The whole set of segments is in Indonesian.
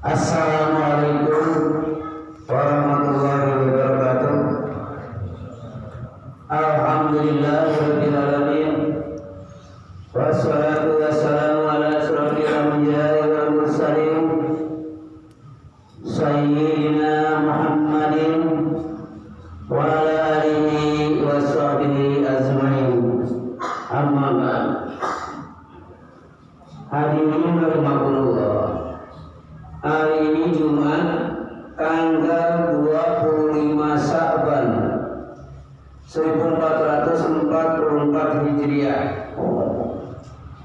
Assalamualaikum warahmatullahi wabarakatuh. Alhamdulillah rabbil alamin. Wassalatu wassalamu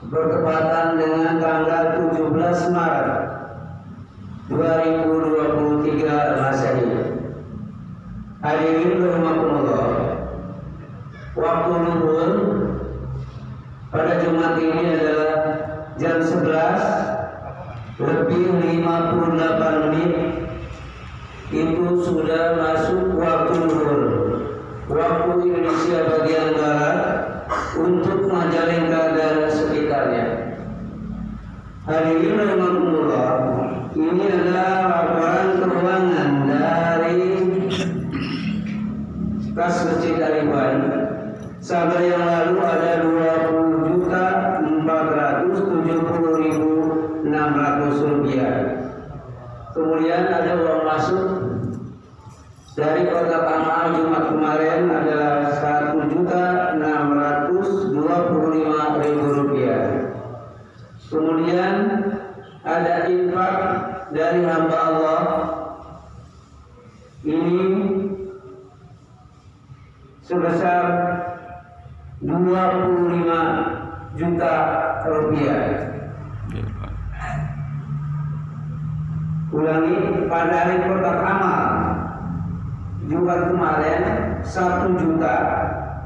bertepatan dengan tanggal 17 Maret 2023 Masehi. Hadirin rahimakumullah. Waktu luhur pada Jumat ini adalah jam 11 lebih 58 menit itu sudah masuk waktu luhur waktu Indonesia bagian barat untuk Majalengka hadirin rahimakumullah ini adalah laporan keuangan dari kas masjid Aliban Sabar yang lalu ada 20 juta 470 ribu 600 rupiah. Kemudian ada uang masuk dari kota Amal Jumat kemarin adalah 1 juta 625 ribu rupiah. Kemudian ada infak dari hamba Allah ini sebesar 25 juta rupiah. Ulangi pada hari kotak amal Jumat kemarin 1 juta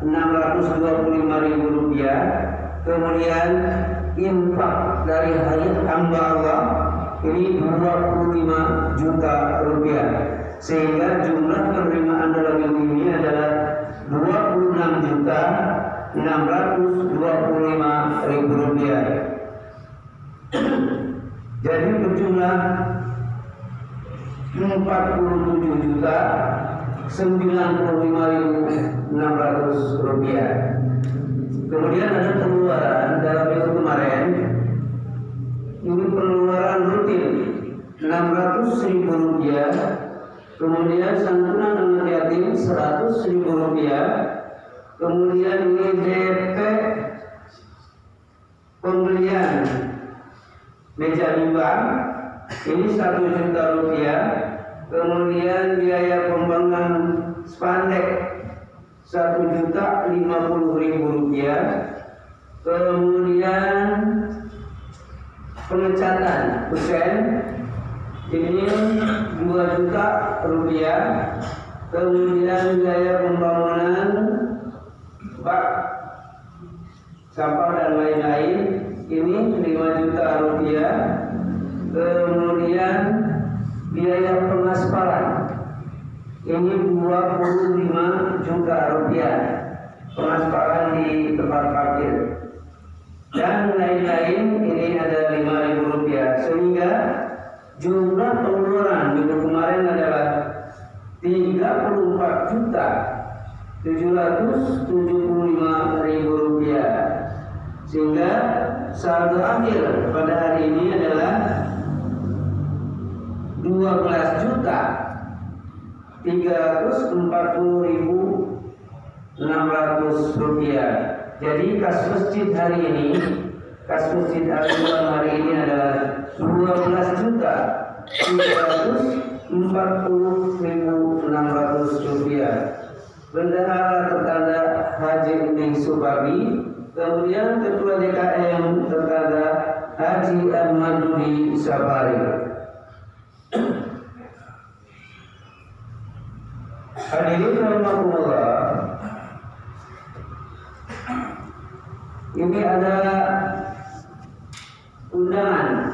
625 ribu rupiah Kemudian infak dari hari hamba Allah Ini 25 juta rupiah. Sehingga jumlah penerimaan dalam minggu ini adalah 26 juta 625 ribu rupiah. Jadi berjumlah 47 juta 95.600 rupiah. Kemudian ada pengeluaran 600 ribu rupiah. Kemudian santunan anak yatim 100 ribu rupiah. Kemudian ini DP pembelian meja limbah ini satu juta rupiah kemudian biaya pembangunan spandek satu juta lima puluh ribu rupiah kemudian pengecatan kusen ini dua juta rupiah. Kemudian biaya pembangunan bak sampah dan lain-lain. Ini lima juta rupiah. Kemudian biaya pengaspalan. Ini 25 juta rupiah pengaspalan di tempat parkir. Dan lain-lain ini ada 5 ribu rupiah. Sehingga jumlah pengeluaran minggu kemarin adalah 34 juta 775 ribu rupiah. Sehingga saldo akhir pada hari ini adalah 12 juta 340 ribu 600 rupiah. Jadi kas masjid hari ini kas masjid al hari ini adalah 12 juta 340 ribu 600 rupiah bendahara tertanda Haji Uning Subabi kemudian ketua DKM tertanda Haji Ahmad Dudi Sabari Hadirin rahimakumullah. Ini ada undangan.